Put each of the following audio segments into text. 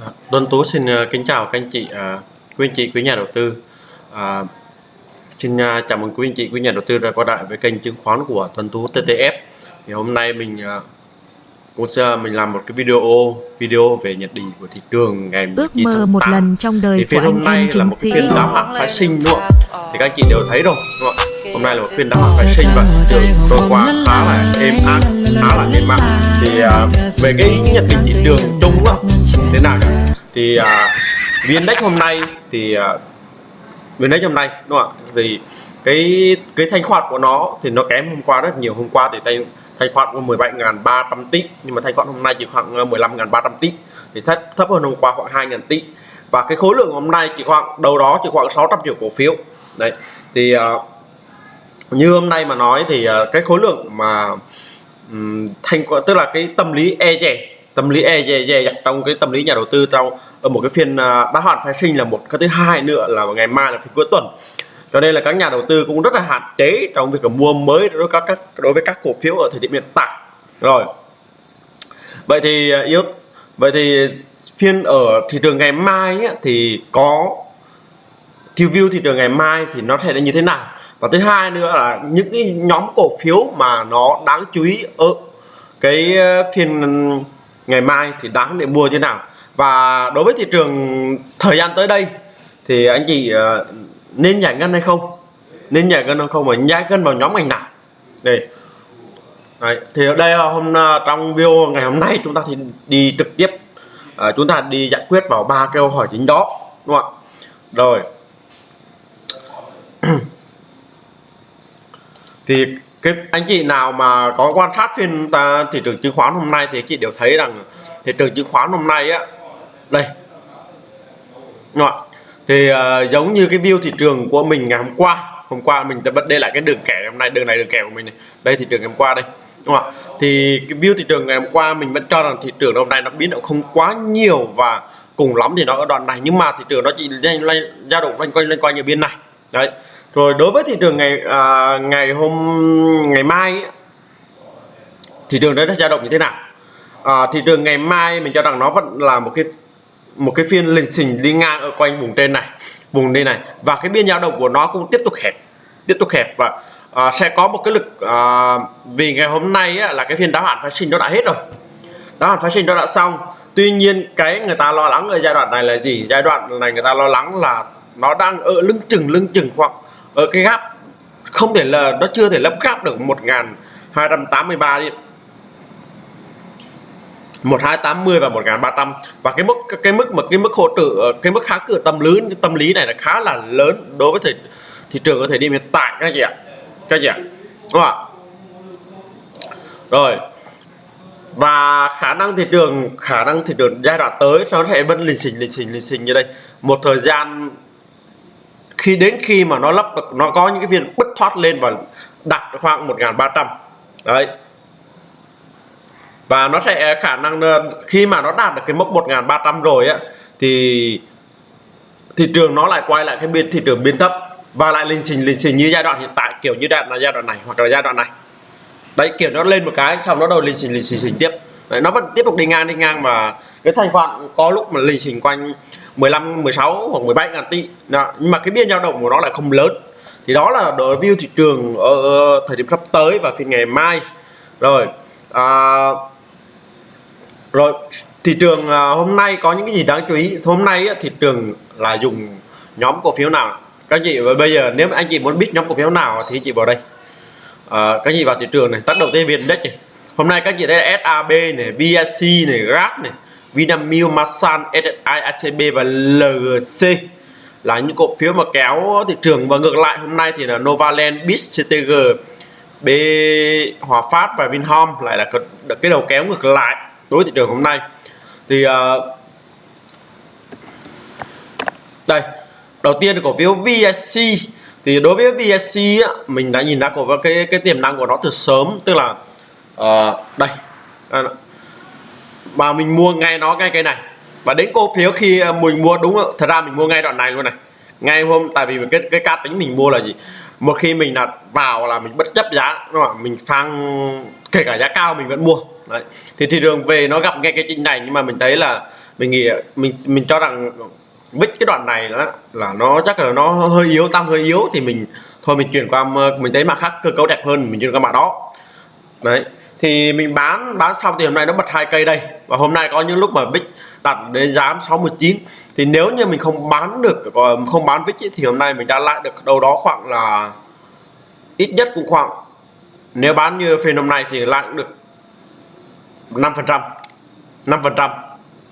À, Tuấn Tú xin ờ, kính chào các anh chị, à, quý anh chị, quý nhà đầu tư. À, xin à, chào mừng quý anh chị, quý nhà đầu tư đã quay lại với kênh chứng khoán của Tuấn Tú TTF. Thì hôm nay mình cũng sẽ mình làm một cái video video về nhận định của thị trường ngày Ước 19 mơ một 8. lần trong đời Thì của anh hôm nay em là một sĩ. phiên đáo hạn phái sinh không? Thì các anh chị đều thấy rồi đúng không? ạ? Hôm nay là một phiên đáo phái sinh và trường trôi qua khá là êm ái, khá là êm ái. Thì à, về cái nhận định thị trường chung á, thế nào nhỉ? thì à, viên index hôm nay thì à, viên index hôm nay đúng không ạ? Vì cái cái thanh khoản của nó thì nó kém hôm qua rất nhiều. Hôm qua thì thanh thanh khoản có 17.300 tỷ nhưng mà thanh khoản hôm nay chỉ khoảng ờ, 15.300 tỷ thì thấp thấp hơn hôm qua khoảng 2.000 tỷ và cái khối lượng hôm nay chỉ khoảng đầu đó chỉ khoảng 600 triệu cổ phiếu. Đấy thì à, như hôm nay mà nói thì ờ, cái khối lượng mà um, thanh tức là cái tâm lý e dè tâm lý e dè dè trong cái tâm lý nhà đầu tư trong ở một cái phiên ờ, đáo hạn phái sinh là một cái thứ hai nữa là ngày mai là phiên cuối tuần. Cho nên là các nhà đầu tư cũng rất là hạn chế trong việc là mua mới đối với các, các đối với các cổ phiếu ở thời điểm hiện tại. Rồi. Vậy thì ờ, yếu vậy thì phiên ở thị trường ngày mai ấy, thì có review view thị trường ngày mai thì nó sẽ là như thế nào? Và thứ hai nữa là những cái nhóm cổ phiếu mà nó đáng chú ý ở cái ờ, phiên ngày mai thì đáng để mua như thế nào. Và đối với thị trường thời gian tới đây thì anh chị ờ, nên giải ngân hay không? Nên giải ngân hay không? Và giải ngân vào nhóm ngành nào? Đây. Đấy, thì ở đây ờ, hôm trong video ngày hôm nay chúng ta thì đi trực tiếp ờ, chúng ta đi giải quyết vào ba câu hỏi chính đó đúng không ạ? Rồi. Thì cái anh chị nào mà có quan sát phiên ta, thị trường chứng khoán hôm nay thì chị đều thấy rằng thị trường chứng khoán hôm nay á đây Đúng thì uh, giống như cái view thị trường của mình ngày hôm qua hôm qua mình đã bật đây lại cái đường kẻ hôm nay đường này đường kẻ của mình này đây thị trường ngày hôm qua đây đúng không ạ thì cái view thị trường ngày hôm qua mình vẫn cho rằng thị trường hôm nay nó biến động không quá nhiều và cùng lắm thì nó ở đoạn này nhưng mà thị trường nó chỉ dao động quanh quanh lên quanh ở biên này đấy rồi đối với thị trường ngày à, ngày hôm ngày mai ấy, thị trường đấy nó dao động như thế nào? À, thị trường ngày mai mình cho rằng nó vẫn là một cái một cái phiên lình xình đi ngang ở quanh vùng trên này vùng đây này. Và cái biên dao động của nó cũng tiếp tục hẹp tiếp tục hẹp. Và à, sẽ có một cái lực à, vì ngày hôm nay á, là cái phiên đáo hạn phái sinh nó đã hết rồi. Đáo hạn phái sinh nó đã xong. Tuy nhiên cái người ta lo lắng ở giai đoạn này là gì? Giai đoạn này người ta lo lắng là nó đang ở lưng chừng lưng chừng khoảng ở cái gap không thể là nó chưa thể lấp gap được 1283 đi. 1280 và 1300 và cái mức cái mức mà cái mức hỗ trợ ờ, cái mức khá cửa tâm lý tâm lý này là khá là lớn đối với thị, thị trường ở thời điểm hiện tại các chị ạ. Các chị ạ. Đúng không ạ? Rồi. Và khả năng thị trường khả năng thị trường giai đoạn tới nó sẽ vẫn lình xình lình xình lình xình như đây. Một thời gian khi đến khi mà nó lắp được nó có những cái viên bứt thoát lên và đạt khoảng 1300 đấy. Và nó sẽ khả năng ờ, khi mà nó đạt được cái mốc 1300 rồi á thì thị trường nó lại quay lại cái biên thị trường biên thấp và lại lên trình lên trình như giai đoạn hiện tại kiểu như đoạn là giai đoạn này hoặc là giai đoạn này. Đấy kiểu nó lên một cái xong nó đầu lên trình lên trình tiếp. Đấy, nó vẫn tiếp tục đi ngang đi ngang mà cái thanh khoản có lúc mà lình trình quanh 15 16 hoặc 17 ngàn tỷ đó. nhưng mà cái biên dao động của nó lại không lớn. Thì đó là đối view thị trường ở thời điểm sắp tới và phiên ngày mai. Rồi à, rồi thị trường à, hôm nay có những cái gì đáng chú ý? Hôm nay á, thị trường là dùng nhóm cổ phiếu nào? Các chị và bây giờ nếu anh chị muốn biết nhóm cổ phiếu nào thì chị vào đây. À, các chị vào thị trường này. Tác đầu tiên viên đất này. Hôm nay các chị thấy SAB này VSC này GRAB này. Vinamilk Masan SSI ACB và LGC là những cổ phiếu mà kéo thị trường và ngược lại hôm nay thì là Novaland BIS CTG B Hòa Phát và Vinhome lại là cái đầu kéo ngược lại đối với thị trường hôm nay. Thì uh, đây đầu tiên là cổ phiếu VSC thì đối với VSC á, mình đã nhìn ra cổ cái cái tiềm năng của nó từ sớm tức là uh, đây mà mình mua ngay nó ngay cái này và đến cổ phiếu khi ờ, mình mua, đúng không? thật ra mình mua ngay đoạn này luôn này ngay hôm, tại vì cái cái cá tính mình mua là gì một khi mình là vào là mình bất chấp giá, đúng không? mình phang kể cả giá cao mình vẫn mua Đấy. thì thị trường về nó gặp ngay cái trình này, nhưng mà mình thấy là mình nghĩ, mình mình cho rằng vích cái đoạn này đó là nó chắc là nó hơi yếu, tăng hơi yếu thì mình, thôi mình chuyển qua mình thấy mặt khác cơ cấu đẹp hơn, mình chuyển qua mặt đó đấy thì mình bán bán xong thì hôm nay nó bật hai cây đây. Và hôm nay có những lúc mà bích đặt đến giá 69 thì nếu như mình không bán được không bán vích thì hôm nay mình đã lại được đâu đó khoảng là ít nhất cũng khoảng, nếu bán như phiên hôm nay thì lại được 5 phần trăm 5 phần trăm,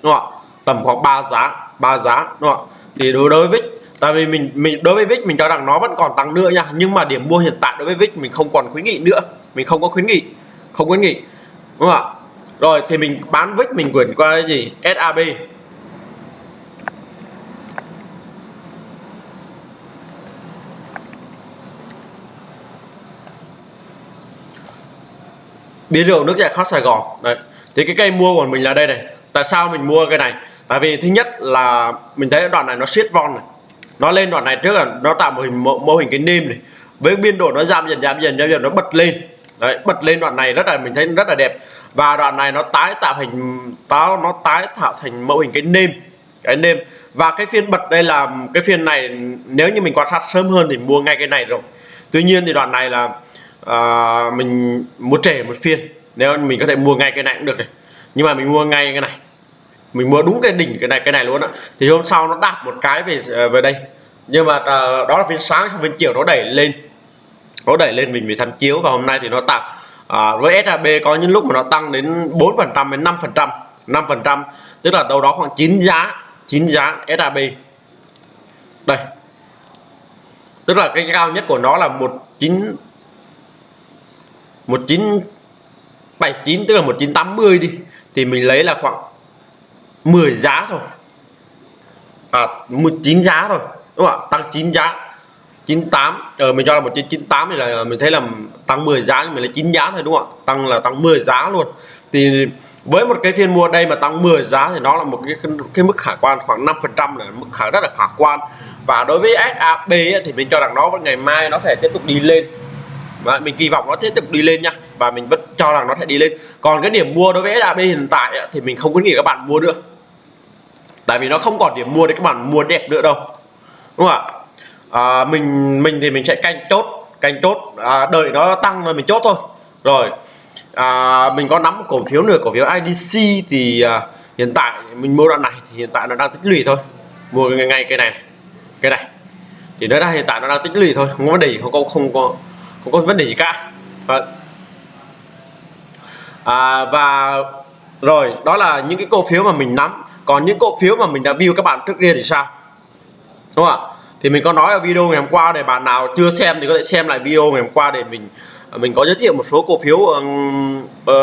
đúng không ạ? Tầm khoảng 3 giá 3 giá, đúng không ạ? Thì đối với vích tại vì mình mình, đối với vích mình cho rằng nó vẫn còn tăng nữa nha. Nhưng mà điểm mua hiện tại đối với vích mình không còn khuyến nghị nữa, mình không có khuyến nghị không khuyến nghị. Đúng không ạ? Rồi thì mình bán vích mình quyển qua cái gì? SAB biến rượu nước giải khát Sài Gòn. Đấy. Thì cái cây mua của mình là đây này. Tại sao mình mua cái này? Tại vì thứ nhất là mình thấy đoạn này nó siết von này. Nó lên đoạn này trước là nó tạo một hình mô, mô hình cái nêm này. Với biên độ nó giảm dần giảm dần giảm dần nó bật lên đấy bật lên đoạn này rất là mình thấy rất là đẹp. Và đoạn này nó tái tạo thành táo nó tái tạo thành mẫu hình cái nêm cái nêm. Và cái phiên bật đây là cái phiên này nếu như mình quan sát sớm hơn thì mua ngay cái này rồi. Tuy nhiên thì đoạn này là à, mình mua trẻ một phiên nếu mình có thể mua ngay cái này cũng được này. Nhưng mà mình mua ngay cái này. Mình mua đúng cái đỉnh cái này cái này luôn á. Thì hôm sau nó đạp một cái về về đây. Nhưng mà à, đó là phiên sáng phiên chiều nó đẩy lên nó đẩy lên mình phải tham chiếu và hôm nay thì nó tăng à, với SHB có những lúc mà nó tăng đến 4 phần trăm đến 5 phần trăm 5 phần trăm tức là đâu đó khoảng 9 giá 9 giá SHB đây. Tức là cái cao nhất của nó là 19 1979 tức là 1980 đi. Thì mình lấy là khoảng 10 giá thôi. À 19 giá rồi đúng không ạ? Tăng 9 giá. 98 ờ mình cho là 1998 thì là mình thấy là tăng 10 giá, nhưng mình là 9 giá thôi, đúng không ạ? Tăng là tăng 10 giá luôn. Thì với một cái phiên mua đây mà tăng 10 giá thì nó là một cái cái mức khả quan khoảng 5 phần trăm là mức khả, rất là khả quan. Và đối với SAP thì mình cho rằng nó ngày mai nó sẽ tiếp tục đi lên. Và mình kỳ vọng nó tiếp tục đi lên nha. Và mình vẫn cho rằng nó sẽ đi lên. Còn cái điểm mua đối với SAP hiện tại thì mình không khuyến nghị các bạn mua nữa. Tại vì nó không còn điểm mua để các bạn mua đẹp nữa đâu. Đúng không ạ? À, mình mình thì mình sẽ canh chốt canh chốt. À, đợi nó tăng rồi mình chốt thôi. Rồi à, mình có nắm cổ phiếu nữa cổ phiếu IDC thì à, hiện tại mình mua đoạn này thì hiện tại nó đang tích lũy thôi. Mua ngay, ngay cái này cái này. Thì nó đang hiện tại nó đang tích lũy thôi không có vấn đề không có không có không có vấn đề gì cả. Vâng. À, và rồi đó là những cái cổ phiếu mà mình nắm. Còn những cổ phiếu mà mình đã view các bạn trước kia thì sao? Đúng không ạ? Thì mình có nói ở video ngày hôm qua để bạn nào chưa xem thì có thể xem lại video ngày hôm qua để mình à, mình có giới thiệu một số cổ phiếu um, uh,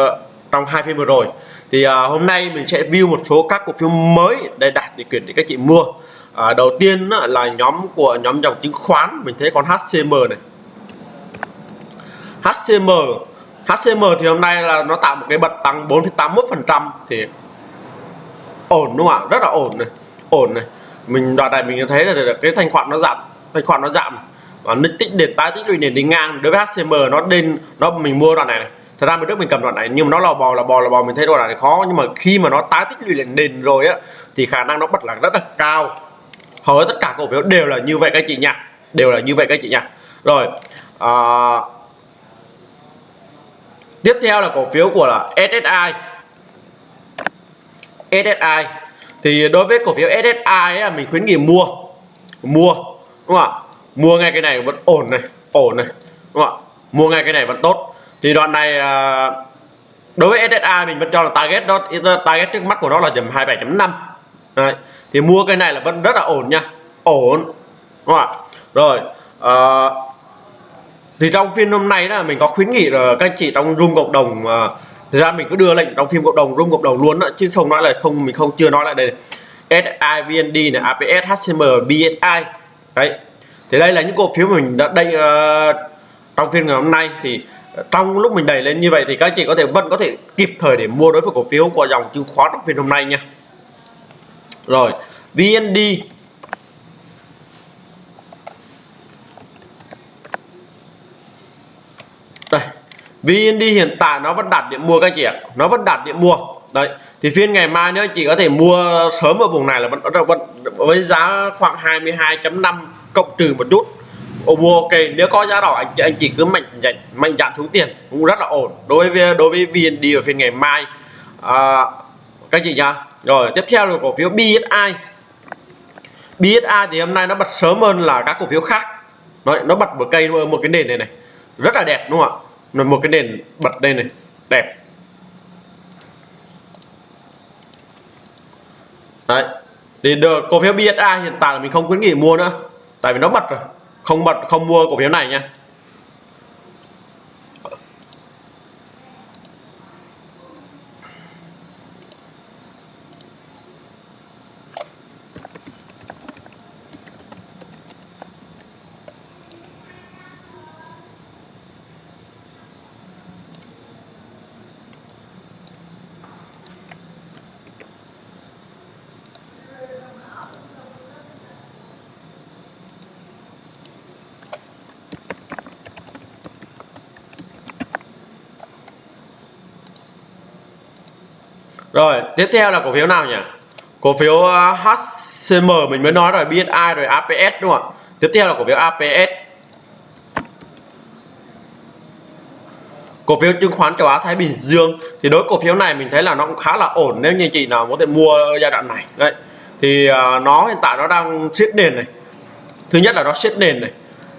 trong hai phiên vừa rồi. Thì uh, hôm nay mình sẽ view một số các cổ phiếu mới để đạt điều kiện để các chị mua. Uh, đầu tiên uh, là nhóm của nhóm dòng chứng khoán mình thấy con HCM này. HCM HCM thì hôm nay là nó tạo một cái bật tăng 4,81% thì ổn đúng không ạ? Rất là ổn này ổn này mình đoạn này mình thấy là cái thanh khoản nó giảm thanh khoản nó giảm. Và nó tích để tái tích lũy nền đi ngang. Đối với HCM nó lên nó mình mua đoạn này, này. Thật ra mình trước mình cầm đoạn này nhưng mà nó lò bò là bò là bò mình thấy đoạn này khó. Nhưng mà khi mà nó tái tích lũy lên nền rồi á thì khả năng nó bật là rất là cao. Hầu hết tất cả cổ phiếu đều là như vậy các chị nha. Đều là như vậy các chị nha. Rồi à, tiếp theo là cổ phiếu của là SSI SSI thì đối với cổ phiếu SSI ấy, mình khuyến nghị mua. Mua đúng không ạ? Mua ngay cái này vẫn ổn này ổn này đúng không ạ? Mua ngay cái này vẫn tốt. Thì đoạn này à, đối với SSI mình vẫn cho là target đó target trước mắt của nó là tầm 27.5 Đấy. thì mua cái này là vẫn rất là ổn nha ổn đúng không ạ? Rồi à, thì trong phiên hôm nay là mình có khuyến nghị là các anh chị trong room cộng đồng à, ra mình cứ đưa lệnh đóng phim cộng đồng rung cộng đồng luôn đó, chứ không nói là không mình không chưa nói lại đây SIVND này APS HCM BSI đấy. Thì đây là những cổ phiếu mình đã đây uh, ờ, trong phiên ngày hôm nay. Thì trong lúc mình đẩy lên như vậy thì các chị có thể vẫn có thể kịp thời để mua đối với cổ phiếu của dòng chứng khoán trong phiên hôm nay nha. Rồi VND VND hiện tại nó vẫn đạt điểm mua các chị ạ. Nó vẫn đạt điểm mua. Đấy thì phiên ngày mai nữa chị có thể mua sớm ở vùng này là vẫn vẫn với giá khoảng 22.5 cộng trừ một chút. Ồ, mua ok nếu có giá đỏ anh chị anh chị cứ mạnh dạn mạnh dạn xuống tiền cũng rất là ổn. Đối với đối với VND ở phiên ngày mai à, các chị nhá. Rồi tiếp theo là cổ phiếu BSI BSI thì hôm nay nó bật sớm hơn là các cổ phiếu khác. Đấy, nó bật một cây một cái nền này này. Rất là đẹp đúng không ạ? Một cái đèn bật đây này. Đẹp. Đấy. Thì được cổ phiếu BSI hiện tại là mình không khuyến nghị mua nữa. Tại vì nó bật rồi. Không bật, không mua cổ phiếu này nha. Rồi, tiếp theo là cổ phiếu nào nhỉ? Cổ phiếu ờ, HCM mình mới nói rồi, BSI rồi APS đúng không ạ? Tiếp theo là cổ phiếu APS. Cổ phiếu chứng khoán châu Á Thái Bình Dương thì đối cổ phiếu này mình thấy là nó cũng khá là ổn nếu như chị nào có thể mua giai đoạn này. Đấy. Thì uh, nó hiện tại nó đang siết nền này. Thứ nhất là nó siết nền này.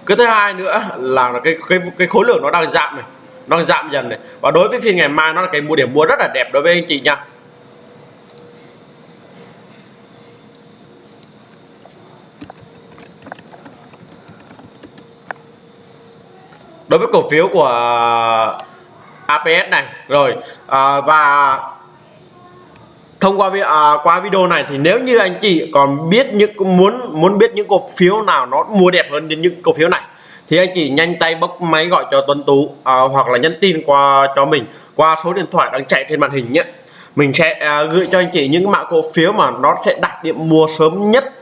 Cái thứ hai nữa là cái cái cái khối lượng nó đang giảm này nó giảm dần này và đối với phiên ngày mai nó là cái mua điểm mua rất là đẹp đối với anh chị nha đối với cổ phiếu của APS này rồi à, và thông qua à, qua video này thì nếu như anh chị còn biết những muốn muốn biết những cổ phiếu nào nó mua đẹp hơn đến những cổ phiếu này thì anh chị nhanh tay bốc máy gọi cho Tuấn Tú à, hoặc là nhắn tin qua cho mình qua số điện thoại đang chạy trên màn hình nhé. Mình sẽ à, gửi cho anh chị những mã cổ phiếu mà nó sẽ đạt điểm mua sớm nhất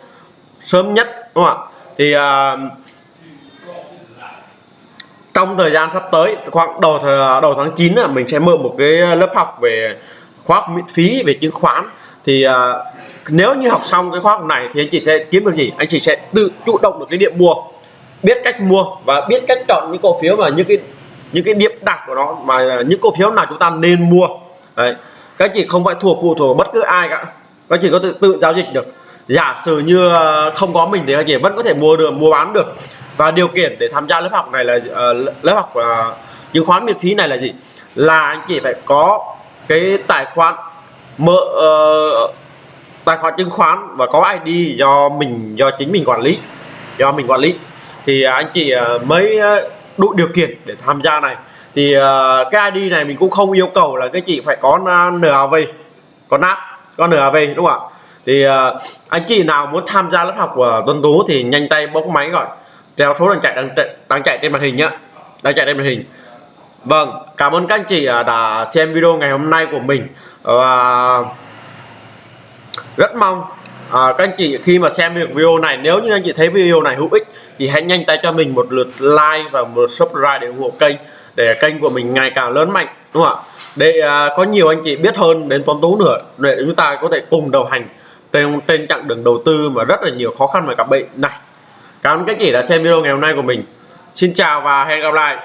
sớm nhất đúng không ạ? Thì à, trong thời gian sắp tới khoảng đầu thời, đầu tháng 9 là mình sẽ mở một cái lớp học về khóa học miễn phí về chứng khoán. Thì uh, nếu như học xong cái khóa học này thì anh chị sẽ kiếm được gì? Anh chị sẽ tự chủ động được cái điểm mua biết cách mua và biết cách chọn những cổ phiếu và những cái những cái điểm đặc của nó mà những cổ phiếu nào chúng ta nên mua. Đấy. Các chị không phải thuộc phụ thuộc bất cứ ai cả. Các chị có tự tự giao dịch được. Giả sử như à, không có mình thì các chị vẫn có thể mua được mua bán được và điều kiện để tham gia lớp học này là uh, lớp học ờ, uh, chứng khoán miễn phí này là gì? Là anh chị phải có cái tài khoản mở uh, ờ, tài khoản chứng khoán và có ID do mình do chính mình quản lý do mình quản lý. Thì anh chị uh, mới đủ điều kiện để tham gia này. Thì uh, cái ID này mình cũng không yêu cầu là cái chị phải có NAV có nắp có NAV đúng không ạ? Thì uh, anh chị nào muốn tham gia lớp học của Tuấn Tú thì nhanh tay bốc máy gọi theo số đang chạy đang, đang chạy trên màn hình nhá. Đang chạy trên màn hình. Vâng cảm ơn các anh chị à, đã xem video ngày hôm nay của mình. Và rất mong à, các anh chị khi mà xem được video này nếu như anh chị thấy video này hữu ích thì hãy nhanh tay cho mình một lượt like và một lượt subscribe để ủng hộ kênh để kênh của mình ngày càng lớn mạnh đúng không ạ? Để à, có nhiều anh chị biết hơn đến toán tú nữa để chúng ta có thể cùng đồng hành trên trên chặng đường đầu tư mà rất là nhiều khó khăn và gặp bệnh này. Cảm ơn các chị đã xem video ngày hôm nay của mình. Xin chào và hẹn gặp lại.